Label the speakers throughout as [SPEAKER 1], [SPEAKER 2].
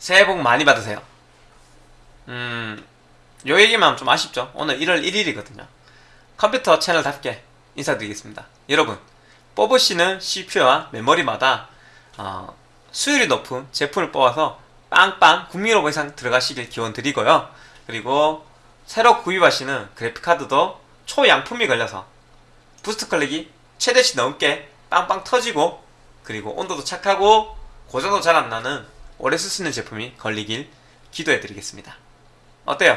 [SPEAKER 1] 새해 복 많이 받으세요. 음, 요 얘기만 좀 아쉽죠? 오늘 1월 1일이거든요. 컴퓨터 채널답게 인사드리겠습니다. 여러분, 뽑으시는 CPU와 메모리마다 어, 수율이 높은 제품을 뽑아서 빵빵 국민오버 이상 들어가시길 기원 드리고요. 그리고 새로 구입하시는 그래픽카드도 초양품이 걸려서 boost clock이 최대치 넘게 빵빵 터지고 그리고 온도도 착하고 고장도 잘 안 나는 오래 있는 제품이 걸리길 기도해 드리겠습니다. 어때요?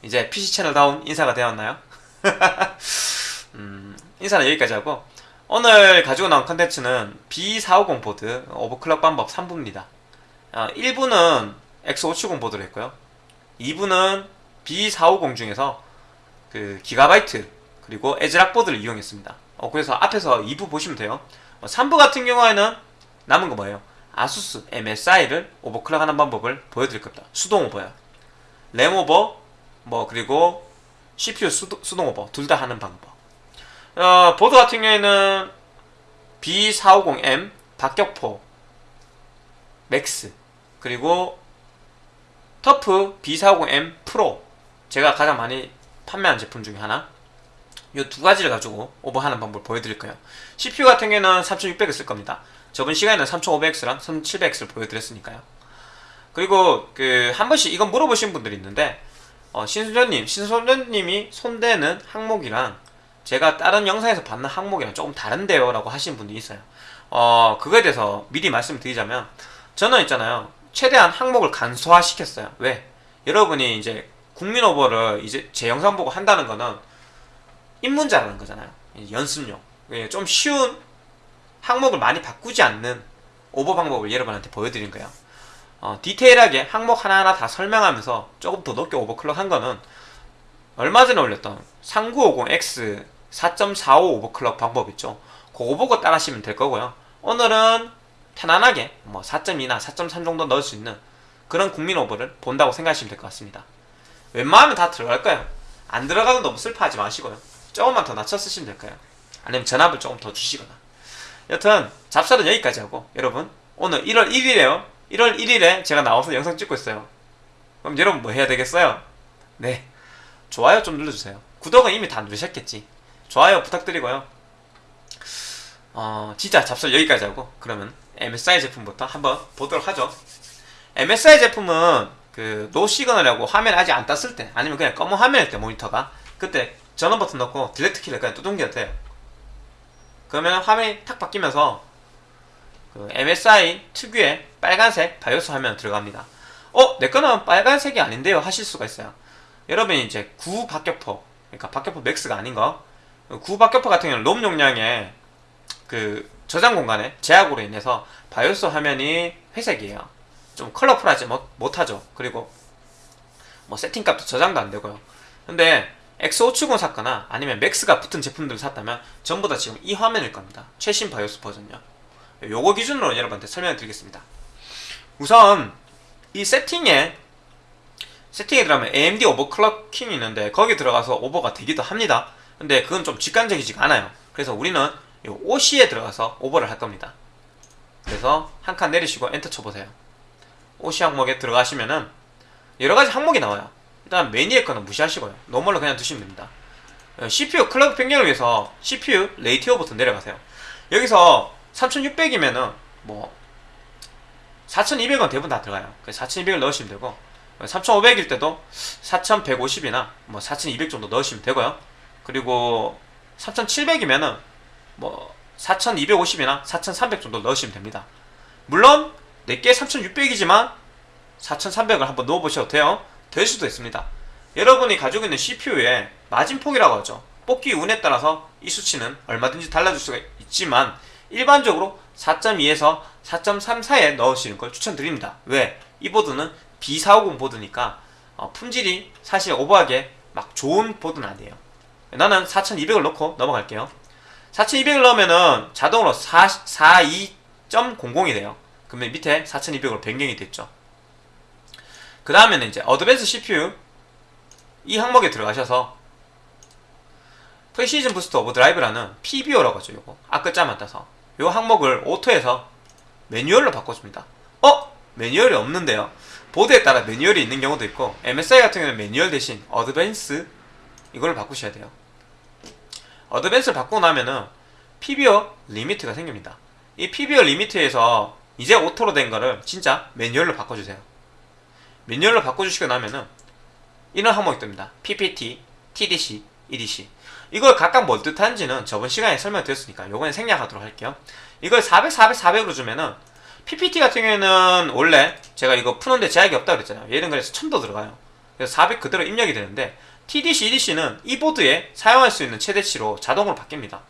[SPEAKER 1] 이제 PC 채널다운 인사가 되었나요? 음, 인사는 여기까지 하고 오늘 가지고 나온 컨텐츠는 B450 보드 오버클럭 방법 3부입니다. 어, 1부는 X570 보드로 했고요. 2부는 B450 중에서 그 기가바이트 그리고 애즈락 보드를 이용했습니다. 어, 그래서 앞에서 2부 보시면 돼요. 어, 3부 같은 경우에는 남은 거 뭐예요? 아수스 MSI를 overclock하는 방법을 보여드릴 겁니다. 수동 오버요. 램 오버, 뭐 그리고 CPU 수도, 수동 오버 둘 다 하는 방법. 어, 보드 같은 경우에는 B450M 박격포 맥스 그리고 터프 B450M 프로 제가 가장 많이 판매한 제품 중에 하나 이 두 가지를 가지고 오버하는 방법을 보여드릴 거예요 CPU 같은 경우에는 3600을 쓸 겁니다 저번 시간에는 3500X랑 3700X를 보여드렸으니까요. 그리고 그 한 번씩 이건 물어보신 분들이 있는데 어, 신순전님 신순전님이 손대는 항목이랑 제가 다른 영상에서 받는 항목이랑 조금 다른데요 라고 하시는 분들이 있어요. 어 그거에 대해서 미리 말씀드리자면 저는 있잖아요. 최대한 항목을 간소화 시켰어요. 왜? 여러분이 이제 국민 오버를 이제 제 영상 보고 한다는 거는 입문자라는 거잖아요. 연습용. 예, 좀 쉬운 항목을 많이 바꾸지 않는 오버 방법을 여러분한테 보여드린 거예요. 어, 디테일하게 항목 하나하나 다 설명하면서 조금 더 높게 오버클럭 한 거는 얼마 전에 올렸던 3950X 4.45 오버클럭 방법 있죠? 그거 보고 따라 하시면 될 거고요. 오늘은 편안하게 뭐 4.2나 4.3 정도 넣을 수 있는 그런 국민 오버를 본다고 생각하시면 될 것 같습니다. 웬만하면 다 들어갈 거예요. 안 들어가도 너무 슬퍼하지 마시고요. 조금만 더 낮춰 쓰시면 될 거예요. 아니면 전압을 조금 더 주시거나 여튼 잡설은 여기까지 하고 여러분. 오늘 1월 1일에요. 1월 1일에 제가 나와서 영상 찍고 있어요. 그럼 여러분 뭐 해야 되겠어요? 네. 좋아요 좀 눌러주세요. 구독은 이미 다 누르셨겠지. 좋아요 부탁드리고요. 어 진짜 잡설 여기까지 하고 그러면 MSI 제품부터 한번 보도록 하죠. MSI 제품은 그 no signal이라고 화면 아직 안 떴을 때 아니면 그냥 검은 화면일 때 모니터가 그때 전원 버튼 넣고 delete 키를 그냥 두들겨도 돼요 그러면 화면이 탁 바뀌면서 그 MSI 특유의 빨간색 BIOS 화면 들어갑니다. 어? 내 거는 빨간색이 아닌데요 하실 수가 있어요. 여러분이 이제 구 박격포 그러니까 박격포 맥스가 아닌 거구 박격포 같은 경우는 롬 용량의 그 저장 공간에 제약으로 인해서 바이오스 화면이 회색이에요. 좀 컬러풀하지 못, 못하죠. 그리고 뭐 세팅값도 저장도 안 되고요. 근데 X570 샀거나 아니면 맥스가 붙은 제품들을 샀다면 전부 다 지금 이 화면일 겁니다. 최신 바이오스 버전요. 요거 기준으로 여러분한테 설명을 드리겠습니다. 우선 이 세팅에 세팅에 들어가면 AMD overclocking이 있는데 거기 들어가서 오버가 되기도 합니다. 근데 그건 좀 직관적이지가 않아요. 그래서 우리는 요 OC에 들어가서 오버를 할 겁니다. 그래서 한 칸 내리시고 엔터 쳐보세요. OC 항목에 들어가시면은 여러가지 항목이 나와요 일단 맨 위의 거는 무시하시고요. normal로 그냥 두시면 됩니다. CPU clock 변경을 위해서 CPU ratio 버튼 내려가세요. 여기서 3600이면은 뭐 4200은 대부분 다 들어가요. 4200을 넣으시면 되고 3500일 때도 4150이나 뭐 4200 정도 넣으시면 되고요. 그리고 3700이면은 뭐 4250이나 4300 정도 넣으시면 됩니다. 물론 내게 3600이지만 4300을 한번 넣어보셔도 돼요 될 수도 있습니다. 여러분이 가지고 있는 CPU의 마진폭이라고 하죠. 뽑기 운에 따라서 이 수치는 얼마든지 달라질 수가 있지만 일반적으로 4.2에서 4.3 사이에 넣으시는 걸 추천드립니다. 왜? 이 보드는 B450 보드니까 어, 품질이 사실 오버하게 막 좋은 보드는 아니에요. 나는 4200을 넣고 넘어갈게요. 4200을 넣으면은 자동으로 42.00이 돼요. 그러면 밑에 4200으로 변경이 됐죠 그 다음에는 이제 어드밴스 CPU 이 항목에 들어가셔서 Precision Boost Overdrive라는 PBO라고 하죠 요거 앞글자만 따서 요 항목을 auto에서 매뉴얼로 바꿔줍니다 어? 매뉴얼이 없는데요 보드에 따라 매뉴얼이 있는 경우도 있고 MSI 같은 경우는 매뉴얼 대신 advance 이걸 바꾸셔야 돼요. advance를 바꾸고 나면은 PBO limit가 생깁니다. 이 PBO limit에서 이제 auto로 된 거를 진짜 매뉴얼로 바꿔주세요. 매뉴얼로 바꿔주시고 나면은 이런 항목이 뜹니다. PPT, TDC, EDC. 이걸 각각 뭘 뜻하는지는 저번 시간에 설명드렸으니까 요번에 생략하도록 할게요. 이걸 400, 400, 400으로 주면은 PPT 같은 경우에는 원래 제가 이거 푸는데 제약이 없다고 그랬잖아요. 얘는 그래서 1000도 들어가요. 그래서 400 그대로 입력이 되는데 TDC, EDC는 이 보드에 사용할 수 있는 최대치로 자동으로 바뀝니다.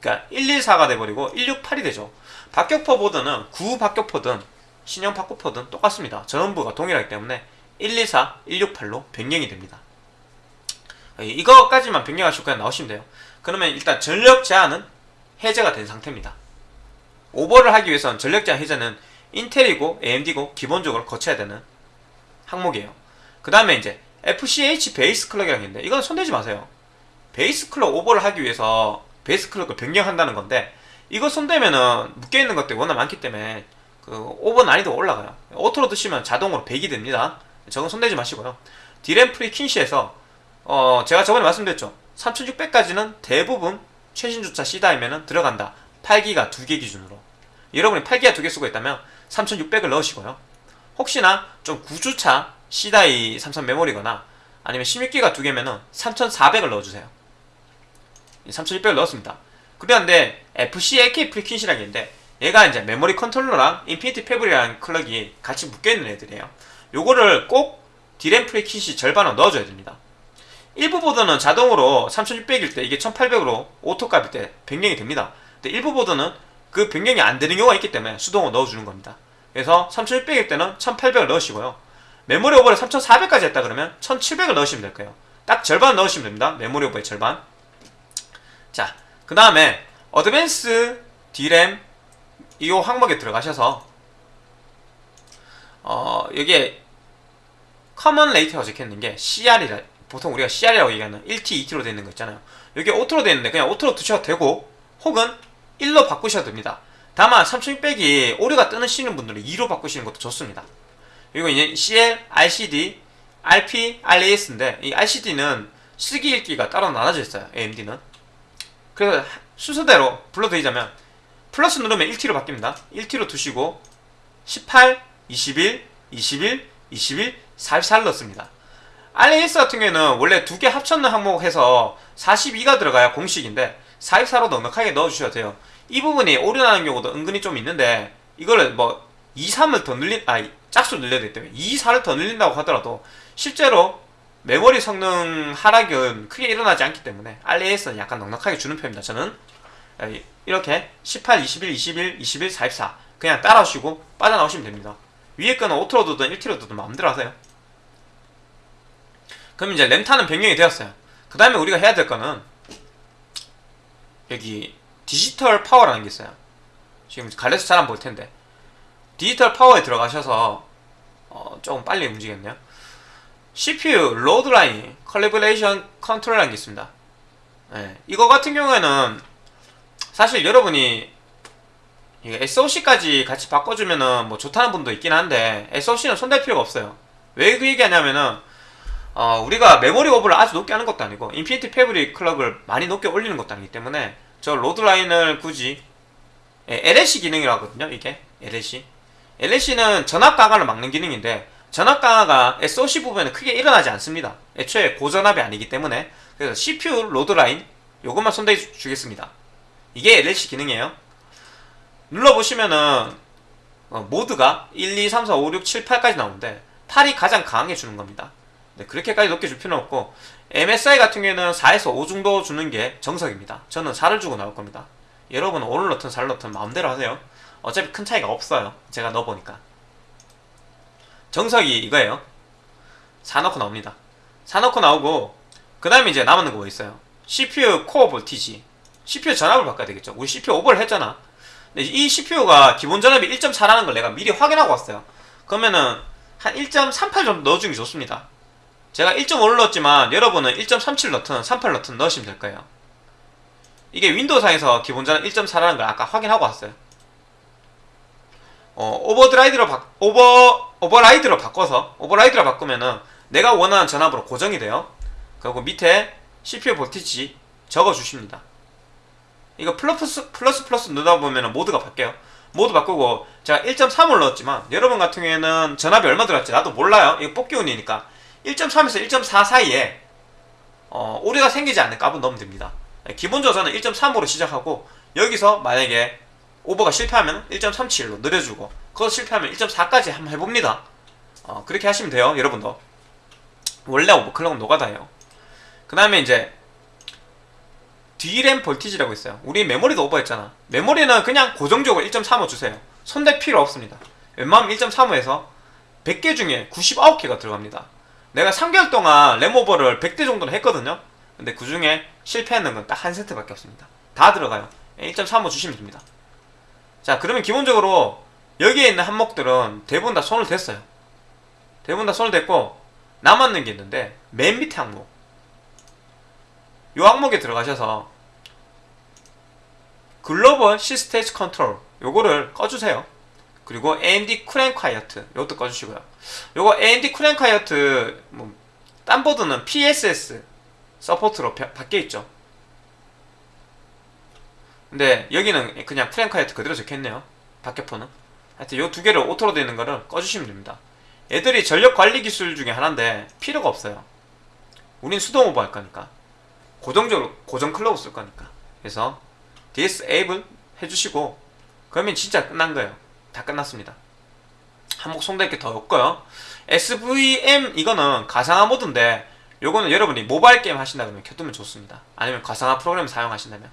[SPEAKER 1] 그러니까 114가 돼버리고 168이 되죠. 박격포 보드는 구 박격포든 신형 박격포든 똑같습니다. 전원부가 동일하기 때문에 124, 168로 변경이 됩니다. 이거까지만 변경하시고 그냥 나오시면 돼요. 그러면 일단 전력 제한은 해제가 된 상태입니다. 오버를 하기 위해서는 전력 제한 해제는 인텔이고 AMD고 기본적으로 거쳐야 되는 항목이에요. 그 다음에 이제 FCH base clock이라는 게 있는데 이건 손대지 마세요. base clock 오버를 하기 위해서 base clock을 변경한다는 건데 이거 손대면은 묶여있는 것들이 워낙 많기 때문에 그 오버 난이도가 올라가요. auto로 두시면 자동으로 100이 됩니다. 저건 손대지 마시고요. 디램 frequency에서 어 제가 저번에 말씀드렸죠. 3600까지는 대부분 최신 주차 C die면은 들어간다. 8기가 2개 기준으로. 여러분이 8기가 2개 쓰고 있다면 3600을 넣으시고요. 혹시나 좀 구주차 C die 삼성 메모리거나 아니면 16기가 2개면은 3400을 넣어주세요. 3600을 넣었습니다. 그런데 FCLK frequency라는 게 있는데 얘가 이제 메모리 컨트롤러랑 Infinity Fabric이라는 clock이 같이 묶여있는 애들이에요. 요거를 꼭 디램 frequency 절반을 넣어줘야 됩니다. 일부 보드는 자동으로 3600일 때 이게 1800으로 auto 값일 때 변경이 됩니다. 근데 일부 보드는 그 변경이 안 되는 경우가 있기 때문에 수동으로 넣어주는 겁니다. 그래서 3600일 때는 1800을 넣으시고요. 메모리 오버를 3400까지 했다 그러면 1700을 넣으시면 될 거예요. 딱 절반 넣으시면 됩니다. 메모리 오버의 절반. 자, 그 다음에 advance D램 이 항목에 들어가셔서 어 여기에 command rate가 적혀있는 게 CR이라 보통 우리가 CR이라고 얘기하는 1T, 2T로 되어 있는 거 있잖아요. 여기 auto로 되어 있는데 그냥 auto로 두셔도 되고 혹은 1로 바꾸셔도 됩니다. 다만 3600이 오류가 뜨시는 분들은 2로 바꾸시는 것도 좋습니다. 그리고 이제 CL, RCD, RP, RAS인데 이 RCD는 쓰기 읽기가 따로 나눠져 있어요. AMD는. 그래서 순서대로 불러드리자면 플러스 누르면 1T로 바뀝니다. 1T로 두시고 18, 21, 21, 21, 44를 넣습니다. RAS 같은 경우에는 원래 두 개 합쳤는 항목 해서 42가 들어가야 공식인데 44로 넉넉하게 넣어주셔야 돼요. 이 부분이 오류나는 경우도 은근히 좀 있는데 이거를 뭐 2, 3을 더 늘린, 아, 짝수 늘려야 되기 때문에 2, 4를 더 늘린다고 하더라도 실제로 메모리 성능 하락은 크게 일어나지 않기 때문에 RAS는 약간 넉넉하게 주는 편입니다. 저는 이렇게 18, 21, 21, 21, 44 그냥 따라오시고 빠져나오시면 됩니다. 위에 거는 auto로 두든 1T로 두든 마음대로 하세요. 그럼 이제 램타는 변경이 되었어요. 그 다음에 우리가 해야 될 거는 여기 디지털 파워라는 게 있어요. 지금 가려서 잘 안 보일 텐데 디지털 파워에 들어가셔서 어, 조금 빨리 움직였네요. CPU load line calibration control이라는 게 있습니다. 네, 이거 같은 경우에는 사실 여러분이 SOC까지 같이 바꿔주면은 뭐 좋다는 분도 있긴 한데 SOC는 손댈 필요가 없어요. 왜 그 얘기하냐면은 어, 우리가 메모리 오버를 아주 높게 하는 것도 아니고 Infinity Fabric clock을 많이 높게 올리는 것도 아니기 때문에 저 load line을 굳이 예, LLC 기능이라거든요 이게. LLC LLC는 전압 강하를 막는 기능인데 전압 강하가 SOC 부분에 크게 일어나지 않습니다. 애초에 고전압이 아니기 때문에. 그래서 CPU load line 요것만 손대해 주겠습니다 이게 LLC 기능이에요 눌러보시면은 어, 모드가 1, 2, 3, 4, 5, 6, 7, 8까지 나오는데 8이 가장 강하게 주는 겁니다 네, 그렇게까지 높게 줄 필요는 없고 MSI 같은 경우에는 4에서 5 정도 주는 게 정석입니다. 저는 4를 주고 나올 겁니다. 여러분은 5를 넣든 4를 넣든 마음대로 하세요. 어차피 큰 차이가 없어요. 제가 넣어보니까. 정석이 이거예요. 4 넣고 나옵니다. 4 넣고 나오고 그 다음에 이제 남은 거뭐 있어요? CPU 코어 볼티지 CPU 전압을 바꿔야 되겠죠. 우리 CPU 오버를 했잖아. 근데 이 CPU가 기본 전압이 1.4라는 걸 내가 미리 확인하고 왔어요. 그러면은 한 1.38 정도 넣어주는 게 좋습니다. 제가 1.5를 넣었지만 여러분은 1.37 넣든 38 넣든 넣으시면 될 거예요. 이게 윈도우상에서 기본 전압 1.4라는 걸 아까 확인하고 왔어요. 어, overdrive로 바, 오버 override로 바꿔서 override로 바꾸면은 내가 원하는 전압으로 고정이 돼요. 그리고 밑에 CPU voltage 적어 주십니다. 이거 플러스 플러스 플러스 누르다 보면은 모드가 바뀌어요. 모드 바꾸고 제가 1.3을 넣었지만 여러분 같은 경우에는 전압이 얼마 들어갔지 나도 몰라요. 이거 뽑기 운이니까 1.3에서 1.4 사이에 어, 오류가 생기지 않는 값은 넣으면 됩니다. 기본적으로 저는 1.3으로 시작하고 여기서 만약에 오버가 실패하면 1.37로 늘려주고 그거 실패하면 1.4까지 한번 해봅니다. 어, 그렇게 하시면 돼요, 여러분도. 원래 오버클럭은 노가다예요. 그 다음에 이제 D램 볼티지라고 있어요. 우리 메모리도 오버했잖아. 메모리는 그냥 고정적으로 1.35 주세요. 손댈 필요 없습니다. 웬만하면 1.35에서 100개 중에 99개가 들어갑니다. 내가 3개월 동안 램 오버를 100대 정도는 했거든요. 근데 그 중에 실패하는 건 딱 한 세트밖에 없습니다. 다 들어가요. 1.35 주시면 됩니다. 자, 그러면 기본적으로 여기에 있는 항목들은 대부분 다 손을 댔어요. 대부분 다 손을 댔고 남았는 게 있는데 맨 밑에 항목 이 항목에 들어가셔서 global C-state control 요거를 꺼주세요. 그리고 AMD Cool'n'Quiet 요것도 꺼주시고요. 요거 AMD Cool'n'Quiet 뭐, 딴 보드는 PSS 서포트로 바뀌어 있죠. 근데 여기는 그냥 Cool'n'Quiet 그대로 적혀있네요. 박격포는. 하여튼 요 두 개를 auto로 되어 있는 거를 꺼주시면 됩니다. 애들이 전력 관리 기술 중에 하나인데 필요가 없어요. 우린 수동 오버 할 거니까. 고정적으로 고정 클럭 쓸 거니까. 그래서 disable 해주시고 그러면 진짜 끝난 거예요. 다 끝났습니다. 한목 송될 게더 없고요. SVM 이거는 가상화 모드인데 요거는 여러분이 모바일 게임 하신다 그러면 켜두면 좋습니다. 아니면 가상화 프로그램 사용하신다면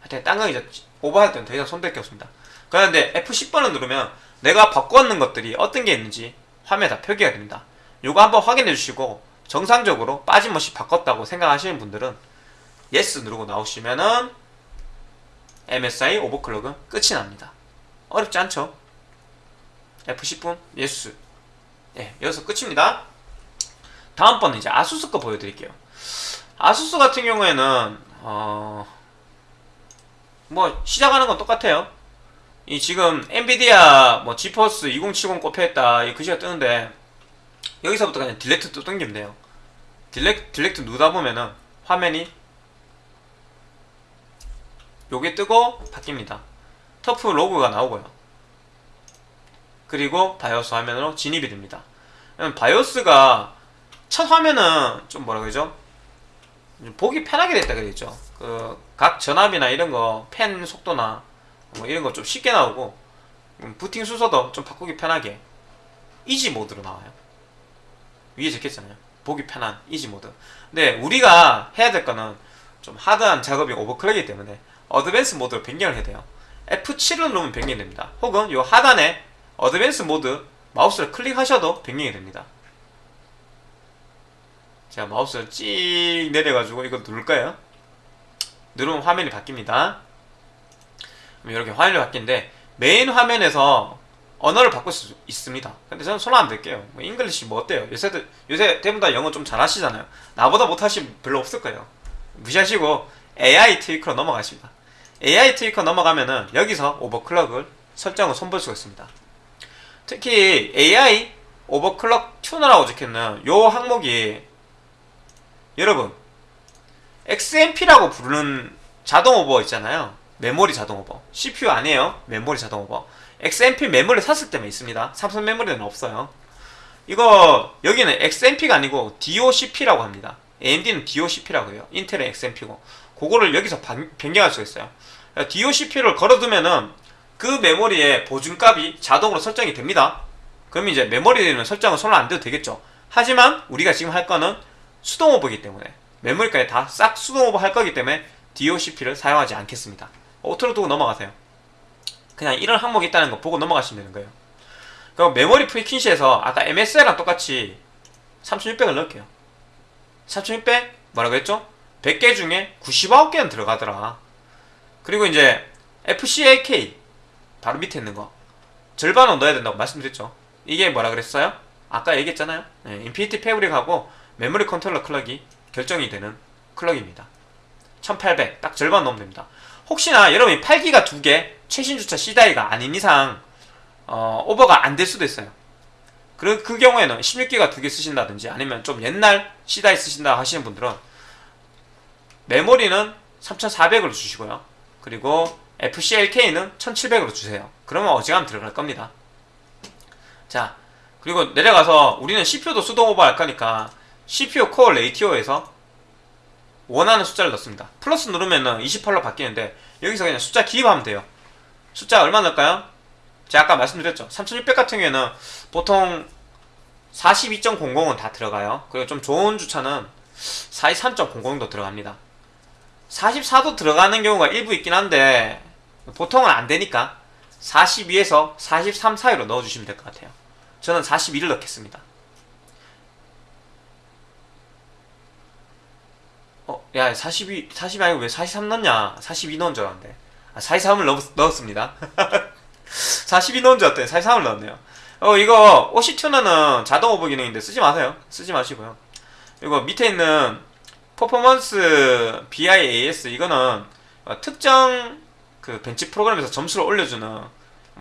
[SPEAKER 1] 하여튼 딴거 이제 오버할 때는 더 이상 손댈 게 없습니다. 그런데 F10번을 누르면 내가 바꾸었는 것들이 어떤 게 있는지 화면에 다 표기가 됩니다. 요거 한번 확인해 주시고 정상적으로 빠짐없이 바꿨다고 생각하시는 분들은 yes 누르고 나오시면은 MSI 오버클럭은 끝이 납니다. 어렵지 않죠? F10분 yes 예, 여기서 끝입니다. 다음번은 이제 아수스 거 보여드릴게요. 아수스 같은 경우에는 어... 뭐 시작하는 건 똑같아요. 이 지금 엔비디아 뭐 지포스 2070 꼽혀있다 이 글씨가 뜨는데 여기서부터 그냥 delete 또 당기면 돼요. dele, delete 누르다 보면은 화면이 요게 뜨고 바뀝니다. TUF 로고가 나오고요. 그리고 바이오스 화면으로 진입이 됩니다. 바이오스가 첫 화면은 좀 뭐라 그러죠? 보기 편하게 됐다 그랬죠. 그 각 전압이나 이런 거 팬 속도나 뭐 이런 거 좀 쉽게 나오고 음, 부팅 순서도 좀 바꾸기 편하게 easy mode로 나와요. 위에 적혔잖아요. 보기 편한 easy mode. 근데 우리가 해야 될 거는 좀 hard한 작업이 오버클럭이기 때문에 advanced mode로 변경을 해야 돼요. F7을 누르면 변경이 됩니다. 혹은 이 하단에 advanced mode 마우스를 클릭하셔도 변경이 됩니다. 제가 마우스를 찍 내려가지고 이거 누를까요? 누르면 화면이 바뀝니다. 이렇게 화면이 바뀌는데 메인 화면에서 언어를 바꿀 수 있습니다. 근데 저는 손안 댈게요. 뭐 English 뭐 어때요? 요새들 요새 대부분 다 영어 좀 잘하시잖아요. 나보다 못하신 별로 없을 거예요. 무시하시고 AI 트위커로 넘어가십니다. AI Tweaker 넘어가면은 여기서 오버클럭을 설정을 손볼 수가 있습니다. 특히 AI 오버클럭 튜너라고 적혀있는 요 항목이 여러분 XMP라고 부르는 자동 오버 있잖아요. 메모리 자동 오버. CPU 아니에요. 메모리 자동 오버. XMP 메모리 샀을 때만 있습니다. 삼성 메모리는 없어요. 이거 여기는 XMP가 아니고 DOCP라고 합니다. AMD는 DOCP라고 해요. 인텔은 XMP고. 그거를 여기서 변경할 수가 있어요. DOCP를 걸어두면은 그 메모리의 보증값이 자동으로 설정이 됩니다. 그럼 이제 메모리는 설정은 손을 안 대도 되겠죠. 하지만 우리가 지금 할 거는 수동 오버이기 때문에 메모리까지 다 싹 수동 오버 할 거기 때문에 DOCP를 사용하지 않겠습니다. auto로 두고 넘어가세요. 그냥 이런 항목이 있다는 거 보고 넘어가시면 되는 거예요. 그럼 memory frequency에서 아까 MSI랑 똑같이 3600을 넣을게요. 3600 뭐라고 했죠? 100개 중에 99개는 들어가더라. 그리고 이제 FCLK 바로 밑에 있는 거 절반은 넣어야 된다고 말씀드렸죠. 이게 뭐라 그랬어요? 아까 얘기했잖아요. 네, Infinity Fabric하고 메모리 컨트롤러 클럭이 결정이 되는 클럭입니다. 1800 딱 절반 넣으면 됩니다. 혹시나 여러분이 8기가 2개 최신 주차 C die가 아닌 이상 어, 오버가 안 될 수도 있어요. 그, 그 경우에는 16기가 두 개 쓰신다든지 아니면 좀 옛날 C die 쓰신다 하시는 분들은 메모리는 3400으로 주시고요. 그리고 FCLK는 1700으로 주세요. 그러면 어지간하면 들어갈 겁니다. 자, 그리고 내려가서 우리는 CPU도 수동 오버할 거니까 CPU 코어 레이티오에서 원하는 숫자를 넣습니다. 플러스 누르면은 28로 바뀌는데 여기서 그냥 숫자 기입하면 돼요. 숫자 얼마 넣을까요? 제가 아까 말씀드렸죠. 3600 같은 경우에는 보통 42.00은 다 들어가요. 그리고 좀 좋은 주차는 43.00도 들어갑니다. 44도 들어가는 경우가 일부 있긴 한데 보통은 안 되니까 42에서 43 사이로 넣어주시면 될 것 같아요. 저는 42를 넣겠습니다. 어, 야, 42, 40 아니고 왜 43 넣냐? 42 넣은 줄 알았는데. 아, 43을 넣, 넣었습니다. 42 넣은 줄 알았더니 43을 넣었네요. 어, 이거, OC 튜너는 자동 오버 기능인데 쓰지 마세요. 쓰지 마시고요. 이거 밑에 있는 Performance Bias, 이거는 어, 특정 그 벤치 프로그램에서 점수를 올려주는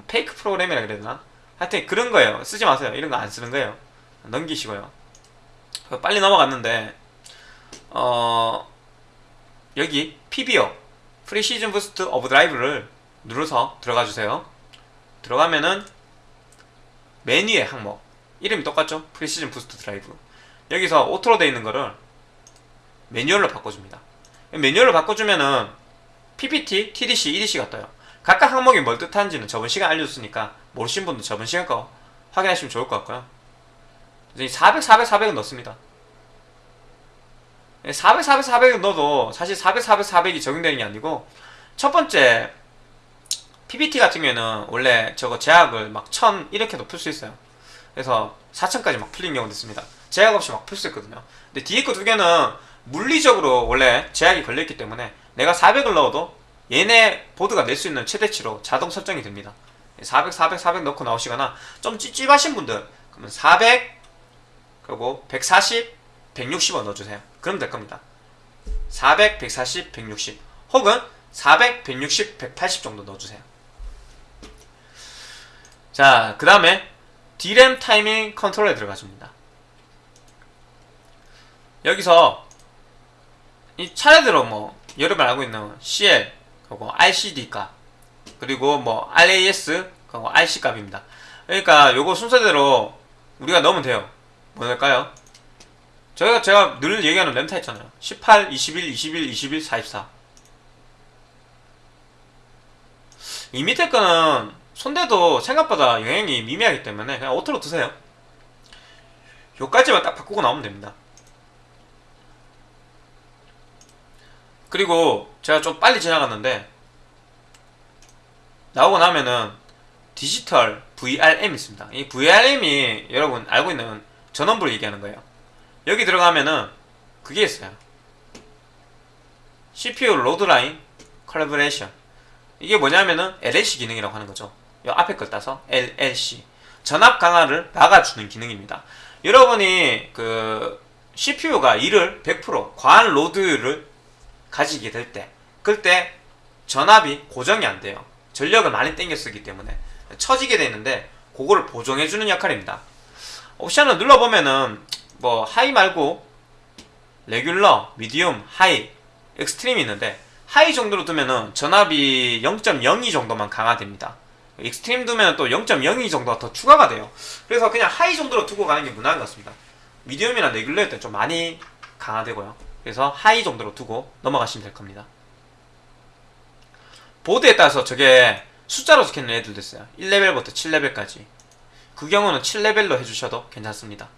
[SPEAKER 1] fake 프로그램이라 그래야 되나? 하여튼 그런 거예요. 쓰지 마세요. 이런 거 안 쓰는 거예요. 넘기시고요. 빨리 넘어갔는데, 어, 여기 PBO Precision Boost Overdrive를 눌러서 들어가 주세요. 들어가면은 메뉴의 항목 이름이 똑같죠? Precision Boost Overdrive 여기서 auto로 되어 있는 거를 매뉴얼로 바꿔줍니다. 매뉴얼로 바꿔주면은 PPT, TDC, EDC가 떠요. 각각 항목이 뭘 뜻하는지는 저번 시간 알려줬으니까 모르신 분도 저번 시간 거 확인하시면 좋을 것 같고요. 400, 400, 400은 넣습니다. 400, 400, 400을 넣어도 사실 400, 400, 400이 적용되는 게 아니고 첫 번째 PPT 같은 경우에는 원래 저거 제약을 막 1000 이렇게 높일 수 있어요. 그래서 4000까지 막 풀린 경우도 있습니다. 제약 없이 막 풀 수 있거든요. 근데 뒤에 거 두 개는 물리적으로 원래 제약이 걸려있기 때문에 내가 400을 넣어도 얘네 보드가 낼 수 있는 최대치로 자동 설정이 됩니다. 400, 400, 400 넣고 나오시거나 좀 찝찝하신 분들 그러면 400 그리고 140, 160원 넣어주세요. 그럼 될 겁니다. 400, 140, 160 혹은 400, 160, 180 정도 넣어주세요. 자, 그 다음에 D램 타이밍 컨트롤에 들어가줍니다. 여기서 이 차례대로 뭐 여러분 알고 있는 CL 그리고 RCD 값 그리고 뭐 RAS 그리고 RC 값입니다. 그러니까 요거 순서대로 우리가 넣으면 돼요. 뭐 넣을까요? 저희가 제가 늘 얘기하는 램타 있잖아요. 18, 21, 21, 21, 44. 이 밑에 거는 손대도 생각보다 영향이 미미하기 때문에 그냥 auto로 두세요. 요까지만 딱 바꾸고 나오면 됩니다. 그리고 제가 좀 빨리 지나갔는데 나오고 나면은 디지털 VRM 있습니다. 이 VRM이 여러분 알고 있는 전원부를 얘기하는 거예요. 여기 들어가면은 그게 있어요. CPU Load-line Calibration 이게 뭐냐면은 LLC 기능이라고 하는 거죠. 이 앞에 걸 따서 LLC 전압 강하를 막아주는 기능입니다. 여러분이 그 CPU가 일을 100% 과한 load를 가지게 될 때, 그때 전압이 고정이 안 돼요. 전력을 많이 땡겨 쓰기 때문에 처지게 되는데 그거를 보정해 주는 역할입니다. 옵션을 눌러보면은 뭐 high 말고 regular, medium, high, extreme이 있는데 high 정도로 두면은 전압이 0.02 정도만 강하됩니다. extreme 두면 또 0.02 정도가 더 추가가 돼요. 그래서 그냥 high 정도로 두고 가는 게 무난한 것 같습니다. medium이나 regular일 때 좀 많이 강화되고요. 그래서 high 정도로 두고 넘어가시면 될 겁니다. 보드에 따라서 저게 숫자로 적혀있는 애들도 있어요. 1레벨부터 7레벨까지. 그 경우는 7레벨로 해주셔도 괜찮습니다.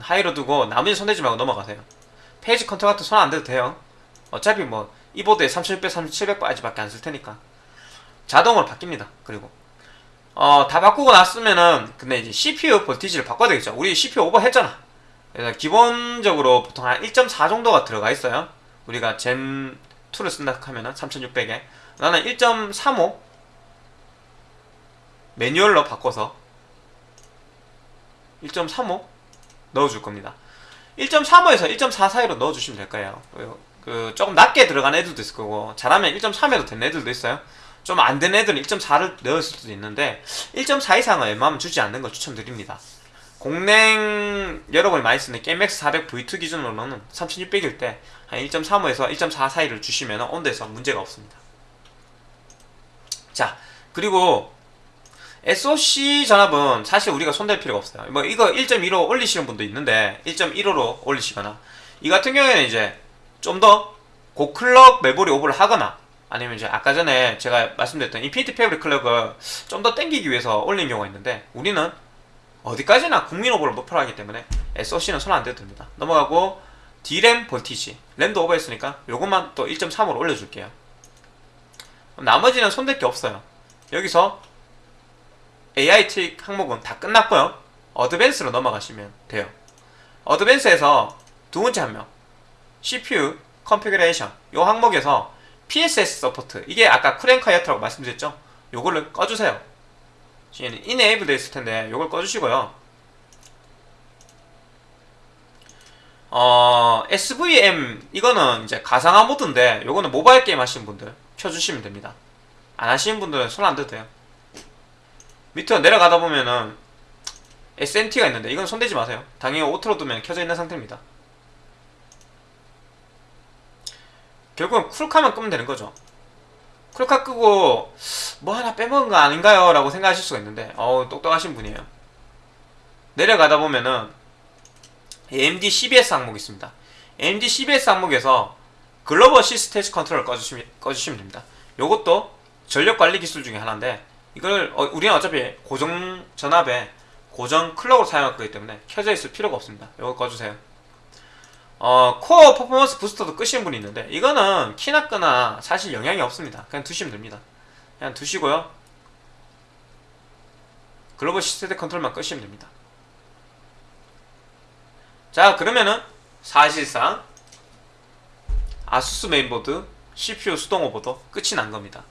[SPEAKER 1] high로 두고 나머지 손대지 말고 넘어가세요. phase control 같은 손 안 대도 돼요. 어차피 뭐 이 보드에 3600, 3700까지밖에 안 쓸 테니까. 자동으로 바뀝니다. 그리고 어, 다 바꾸고 났으면은 근데 이제 CPU 볼티지를 바꿔야 되겠죠. 우리 CPU 오버 했잖아. 그래서 기본적으로 보통 한 1.4 정도가 들어가 있어요. 우리가 젠 2를 쓴다 하면은 3600에 나는 1.35 매뉴얼로 바꿔서 1.35 넣어줄 겁니다. 1.35에서 1.4 사이로 넣어주시면 될 거예요. 그 조금 낮게 들어간 애들도 있을 거고 잘하면 1.3에도 된 애들도 있어요. 좀 안 된 애들은 1.4를 넣었을 수도 있는데 1.4 이상은 웬만하면 주지 않는 걸 추천드립니다. 공랭 여러분이 많이 쓰는 게임맥스 400 V2 기준으로는 3600일 때 한 1.35에서 1.4 사이를 주시면 온도에서 문제가 없습니다. 자, 그리고 SOC 전압은 사실 우리가 손댈 필요가 없어요. 뭐 이거 1.15 올리시는 분도 있는데 1.15로 올리시거나 이 같은 경우에는 이제 좀 더 고클럭 메모리 오버를 하거나 아니면 이제 아까 전에 제가 말씀드렸던 Infinity Fabric clock을 좀 더 땡기기 위해서 올린 경우가 있는데 우리는 어디까지나 국민 오버를 목표로 하기 때문에 SOC는 손 안 대도 됩니다. 넘어가고 D램 voltage 램도 오버했으니까 요것만 또 1.3으로 올려줄게요. 나머지는 손댈 게 없어요. 여기서 AI 트릭 항목은 다 끝났고요. advance로 넘어가시면 돼요. advance에서 두 번째 항목 CPU configuration 요 항목에서 PSS support 이게 아까 Cool'n'Quiet라고 말씀드렸죠? 요거를 꺼주세요. enable 되어 있을 텐데 요걸 꺼주시고요. 어, SVM 이거는 이제 가상화 모드인데 요거는 모바일 게임 하시는 분들 켜주시면 됩니다. 안 하시는 분들은 손 안 대도 돼요. 밑으로 내려가다 보면은 SMT가 있는데 이건 손대지 마세요. 당연히 auto로 두면 켜져 있는 상태입니다. 결국은 쿨콰만 끄면 되는 거죠. 쿨콰 끄고 뭐 하나 빼먹은 거 아닌가요? 라고 생각하실 수가 있는데 어우 똑똑하신 분이에요. 내려가다 보면은 AMD CBS 항목이 있습니다. AMD CBS 항목에서 global C-state control을 꺼주시면, 꺼주시면 됩니다. 이것도 전력 관리 기술 중에 하나인데 이걸 어, 우리는 어차피 고정 전압에 고정 clock으로 사용할 거기 때문에 켜져 있을 필요가 없습니다. 이거 꺼주세요. 어, 코어 퍼포먼스 부스터도 끄시는 분이 있는데 이거는 키나 끄나 사실 영향이 없습니다. 그냥 두시면 됩니다. 그냥 두시고요. global C-state control만 끄시면 됩니다. 자 그러면은 사실상 ASUS 메인보드 CPU 수동 오버도 끝이 난 겁니다.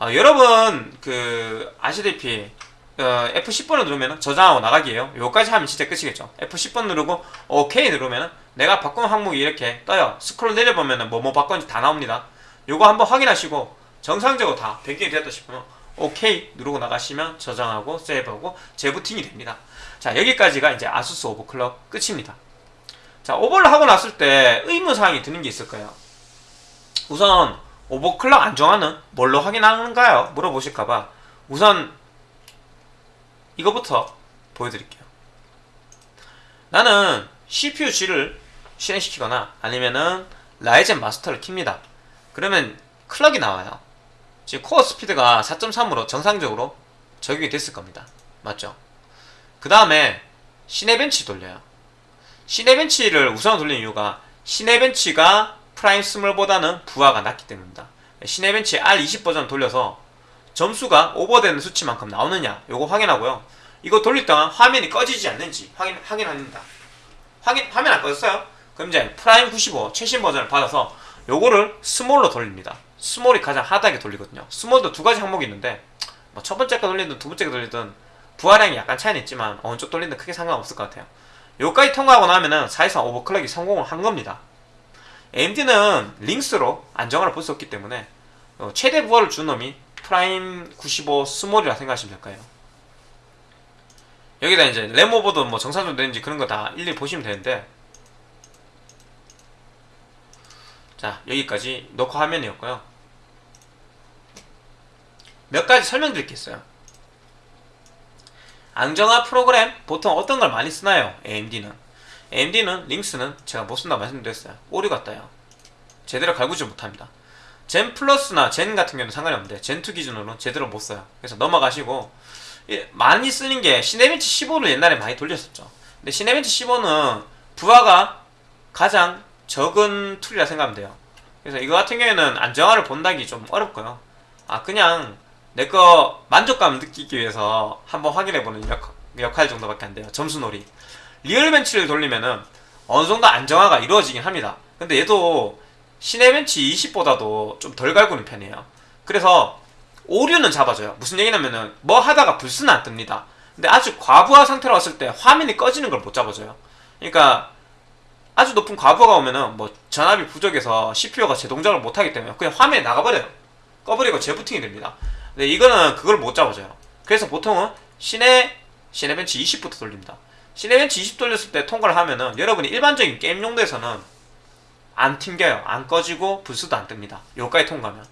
[SPEAKER 1] 어, 여러분 그 아시다시피 어, F10번을 누르면 저장하고 나가기예요. 요까지 하면 진짜 끝이겠죠. F10번 누르고 OK 누르면 내가 바꾼 항목이 이렇게 떠요. 스크롤 내려보면 뭐뭐 바꿨는지 다 나옵니다. 요거 한번 확인하시고 정상적으로 다 변경이 되었다 싶으면 OK 누르고 나가시면 저장하고 세이브하고 재부팅이 됩니다. 자 여기까지가 이제 아수스 오버클럭 끝입니다. 자 오버를 하고 났을 때 의무사항이 드는 게 있을 거예요. 우선 오버클럭 안정화는 뭘로 확인하는가요? 물어보실까봐 우선 이거부터 보여드릴게요. 나는 CPU-G를 실행시키거나 아니면은 라이젠 마스터를 킵니다. 그러면 클럭이 나와요. 지금 코어 스피드가 4.3으로 정상적으로 적용이 됐을 겁니다. 맞죠? 그 다음에 Cinebench 돌려요. Cinebench를 우선 돌리는 이유가 Cinebench가 Prime small보다는 부하가 낮기 때문입니다. Cinebench R20 버전 돌려서 점수가 오버되는 수치만큼 나오느냐 요거 확인하고요. 이거 돌릴 동안 화면이 꺼지지 않는지 확인, 확인합니다. 확인, 화면 안 꺼졌어요? 그럼 이제 Prime 95 최신 버전을 받아서 요거를 small로 돌립니다. small이 가장 hard하게 돌리거든요. small도 두 가지 항목이 있는데 뭐 첫 번째 거 돌리든 두 번째 거 돌리든 부하량이 약간 차이는 있지만 어느 쪽 돌리든 크게 상관없을 것 같아요. 요까지 통과하고 나면은 사실상 overclock이 성공을 한 겁니다. AMD는 LinX로 안정화를 볼 수 없기 때문에 어, 최대 부하를 준 놈이 Prime 95 small이라 생각하시면 될 거예요. 여기다 이제 램오버도 뭐 정상적으로 되는지 그런 거 다 일일이 보시면 되는데 자 여기까지 녹화 화면이었고요. 몇 가지 설명드릴 게 있어요. 안정화 프로그램 보통 어떤 걸 많이 쓰나요? AMD는 AMD는 LinX는 제가 못 쓴다 말씀드렸어요 오류 같다요 제대로 갈구지 못합니다 Zen Plus나 Zen 같은 경우는 상관이 없는데 Zen2 기준으로 제대로 못 써요 그래서 넘어가시고 많이 쓰는 게 Cinebench 15를 옛날에 많이 돌렸었죠 근데 Cinebench 15는 부하가 가장 적은 툴이라 생각하면 돼요 그래서 이거 같은 경우에는 안정화를 본다기 좀 어렵고요 아 그냥 내 거 만족감 느끼기 위해서 한번 확인해보는 역, 역할 정도밖에 안 돼요. 점수놀이. RealBench를 돌리면은 어느 정도 안정화가 이루어지긴 합니다. 근데 얘도 Cinebench 20보다도 좀 덜 갈구는 편이에요. 그래서 오류는 잡아줘요. 무슨 얘기냐면은 뭐 하다가 블스는 안 뜹니다. 근데 아주 과부하 상태로 왔을 때 화면이 꺼지는 걸 못 잡아줘요. 그러니까 아주 높은 과부하가 오면은 뭐 전압이 부족해서 CPU가 제 동작을 못하기 때문에 그냥 화면이 나가버려요. 꺼버리고 재부팅이 됩니다. 근데 이거는 그걸 못 잡아줘요. 그래서 보통은 시내 시내벤치 20부터 돌립니다. 시네벤치 20 돌렸을 때 통과를 하면은 여러분이 일반적인 게임 용도에서는 안 튕겨요. 안 꺼지고 불수도 안 뜹니다. 요까지 통과하면.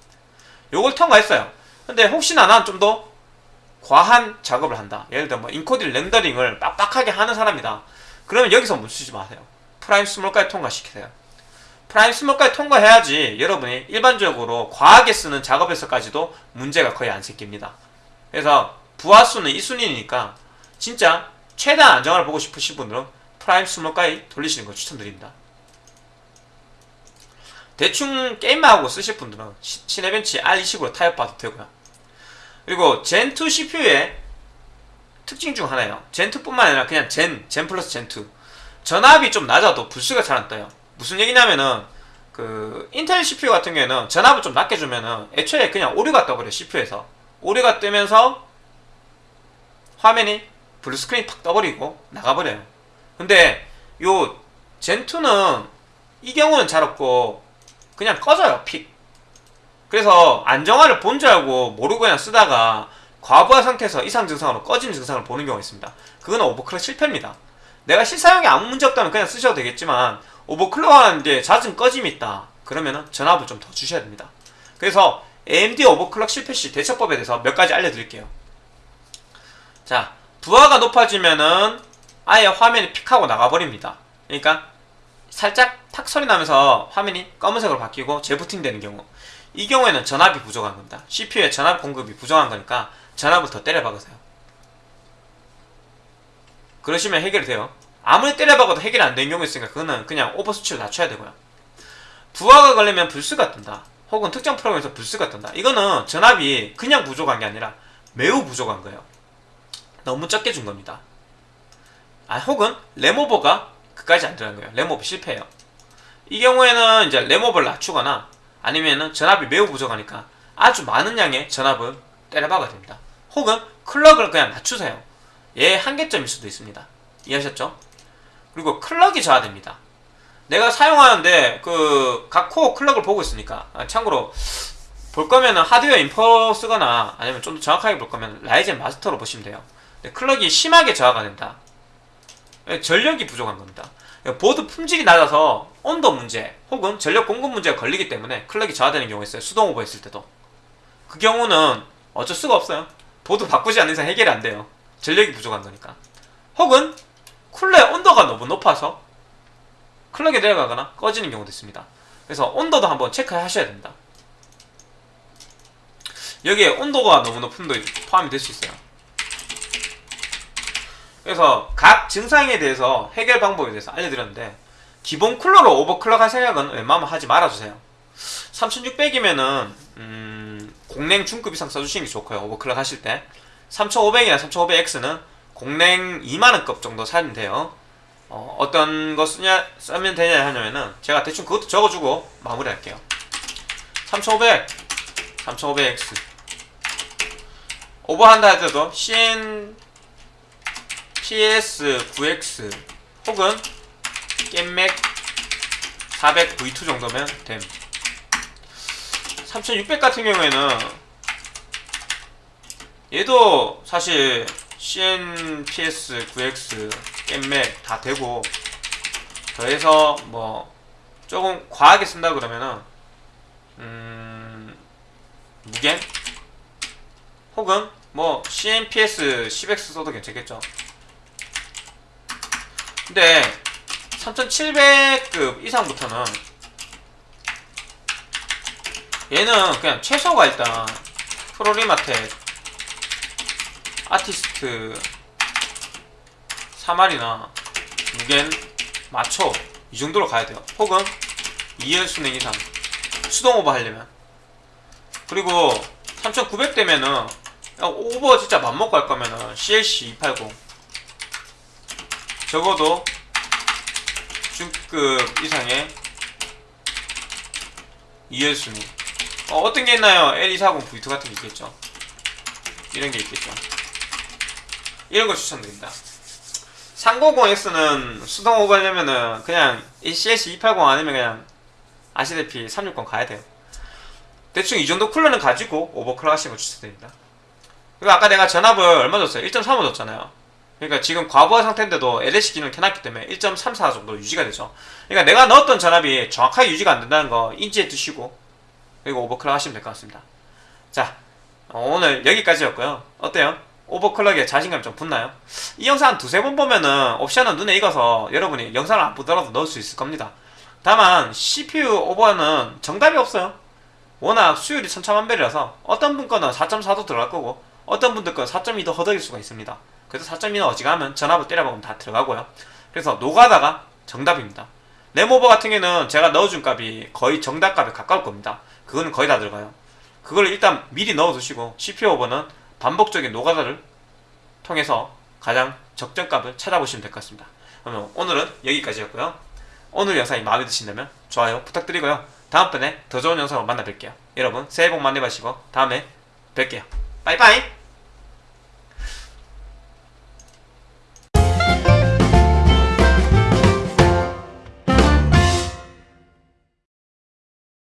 [SPEAKER 1] 요걸 통과했어요. 근데 혹시나 난 좀 더 과한 작업을 한다. 예를 들어 뭐 인코딩 렌더링을 빡빡하게 하는 사람이다. 그러면 여기서 멈추지 마세요. Prime small까지 통과시키세요. Prime small까지 통과해야지 여러분이 일반적으로 과하게 쓰는 작업에서까지도 문제가 거의 안 생깁니다. 그래서 블스는 2순위니까 진짜 최대한 안정화를 보고 싶으신 분들은 Prime small까지 돌리시는 걸 추천드립니다. 대충 게임만 하고 쓰실 분들은 시- Cinebench R20으로 타협봐도 되고요. 그리고 Zen2 CPU의 특징 중 하나예요. Zen2뿐만 아니라 그냥 Zen, Zen Plus Zen2. 전압이 좀 낮아도 블스가 잘 안 떠요. 무슨 얘기냐면은 그 인텔 CPU 같은 경우에는 전압을 좀 낮게 주면은 애초에 그냥 오류가 떠버려요 CPU에서 오류가 뜨면서 화면이 blue screen이 팍 떠버리고 나가버려요. 근데 요 Zen2는 이 경우는 잘 없고 그냥 꺼져요 픽. 그래서 안정화를 본 줄 알고 모르고 그냥 쓰다가 과부하 상태에서 이상 증상으로 꺼지는 증상을 보는 경우가 있습니다. 그건 오버클럭 실패입니다. 내가 실사용에 아무 문제 없다면 그냥 쓰셔도 되겠지만 오버클럭 하는 데 잦은 꺼짐이 있다. 그러면은 전압을 좀 더 주셔야 됩니다. 그래서 AMD 오버클럭 실패 시 대처법에 대해서 몇 가지 알려드릴게요. 자, 부하가 높아지면은 아예 화면이 픽하고 나가버립니다. 그러니까 살짝 탁 소리 나면서 화면이 검은색으로 바뀌고 재부팅 되는 경우 이 경우에는 전압이 부족한 겁니다. CPU에 전압 공급이 부족한 거니까 전압을 더 때려 박으세요. 그러시면 해결이 돼요. 아무리 때려 박아도 해결이 안 되는 경우 있으니까 그거는 그냥 오버 수치를 낮춰야 되고요. 부하가 걸리면 불수가 뜬다. 혹은 특정 프로그램에서 불수가 뜬다. 이거는 전압이 그냥 부족한 게 아니라 매우 부족한 거예요. 너무 적게 준 겁니다. 아, 혹은 램오버가 그까지 안 들어간 거예요. 램오버 실패해요. 이 경우에는 이제 램오버를 낮추거나 아니면은 전압이 매우 부족하니까 아주 많은 양의 전압을 때려박아야 됩니다. 혹은 clock을 그냥 낮추세요. 얘 한계점일 수도 있습니다. 이해하셨죠? 그리고 clock이 저하됩니다. 내가 사용하는데 그 각 core clock을 보고 있으니까 아, 참고로 볼 거면 은 Hardware Info 쓰거나 아니면 좀 더 정확하게 볼 거면 Ryzen Master로 보시면 돼요. clock이 심하게 저하가 된다. 예, 전력이 부족한 겁니다. 보드 품질이 낮아서 온도 문제 혹은 전력 공급 문제가 걸리기 때문에 클럭이 저하되는 경우가 있어요. 수동 오버 했을 때도. 그 경우는 어쩔 수가 없어요. 보드 바꾸지 않는 이상 해결이 안 돼요. 전력이 부족한 거니까. 혹은 쿨러의 온도가 너무 높아서 클럭이 내려가거나 꺼지는 경우도 있습니다. 그래서 온도도 한번 체크하셔야 됩니다. 여기에 온도가 너무 높은 도 포함이 될 수 있어요. 그래서 각 증상에 대해서 해결 방법에 대해서 알려드렸는데 기본 쿨러로 오버클럭 할 생각은 웬만하면 하지 말아주세요. 3600이면은 음, 공랭 중급 이상 써주시는 게 좋고요. 오버클럭 하실 때 3500이나 3500X는 공랭 2만원급 정도 사면 돼요. 어, 어떤 거 쓰냐, 쓰면 되냐 하냐면은 제가 대충 그것도 적어주고 마무리할게요. 3500, 3500X 오버한다 하더라도 CN PS9X 혹은 겜맥 400V2 정도면 됨. 3600 같은 경우에는 얘도 사실 CN PS9X 겜맥 다 되고 더해서 뭐 조금 과하게 쓴다 그러면은 음 무겐 혹은 뭐 CNPS 10X 써도 괜찮겠죠. 근데 3700급 이상부터는 얘는 그냥 최소가 일단 프로리마텍 아티스트. 3알이나 무겐 마초 이 정도로 가야 돼요. 혹은 2열 순행 이상 수동 오버 하려면. 그리고 3900 되면은 야, 오버 진짜 맘먹고 할 거면은 CLC 280 적어도 중급 이상의 2열 순위 어, 어떤 게 있나요? L240 V2 같은 게 있겠죠? 이런 게 있겠죠 이런 거 추천드립니다 390X는 수동 오버 하려면은 그냥 이 CS 280 아니면 그냥 아시다시피 360 가야 돼요 대충 이 정도 쿨러는 가지고 오버클럭 하시는 거 추천드립니다 그리고 아까 내가 전압을 얼마 줬어요? 1.35 줬잖아요 그러니까 지금 과부하 상태인데도 LH 기능을 켜놨기 때문에 1.34 정도 유지가 되죠. 그러니까 내가 넣었던 전압이 정확하게 유지가 안 된다는 거 인지해 두시고 그리고 오버클럭 하시면 될 것 같습니다. 자, 어, 오늘 여기까지였고요. 어때요? 오버클럭에 자신감 좀 붙나요? 이 영상 한 두세 번 보면은 옵션은 눈에 익어서 여러분이 영상을 안 보더라도 넣을 수 있을 겁니다. 다만 CPU 오버는 정답이 없어요. 워낙 수율이 천차만별이라서 어떤 분 거는 4.4도 들어갈 거고 어떤 분들 거는 4.2도 허덕일 수가 있습니다. 그래서 4.2는 어지간하면 전압을 때려박으면 다 들어가고요. 그래서 노가다가 정답입니다. 네모버 같은 경우는 제가 넣어준 값이 거의 정답 값에 가까울 겁니다. 그거는 거의 다 들어가요. 그걸 일단 미리 넣어두시고 CPU 오버는 반복적인 노가다를 통해서 가장 적정값을 찾아보시면 될 것 같습니다. 그러면 오늘은 여기까지였고요. 오늘 영상이 마음에 드신다면 좋아요 부탁드리고요. 다음번에 더 좋은 영상으로 만나 뵐게요. 여러분 새해 복 많이 받으시고 다음에 뵐게요. 빠이빠이!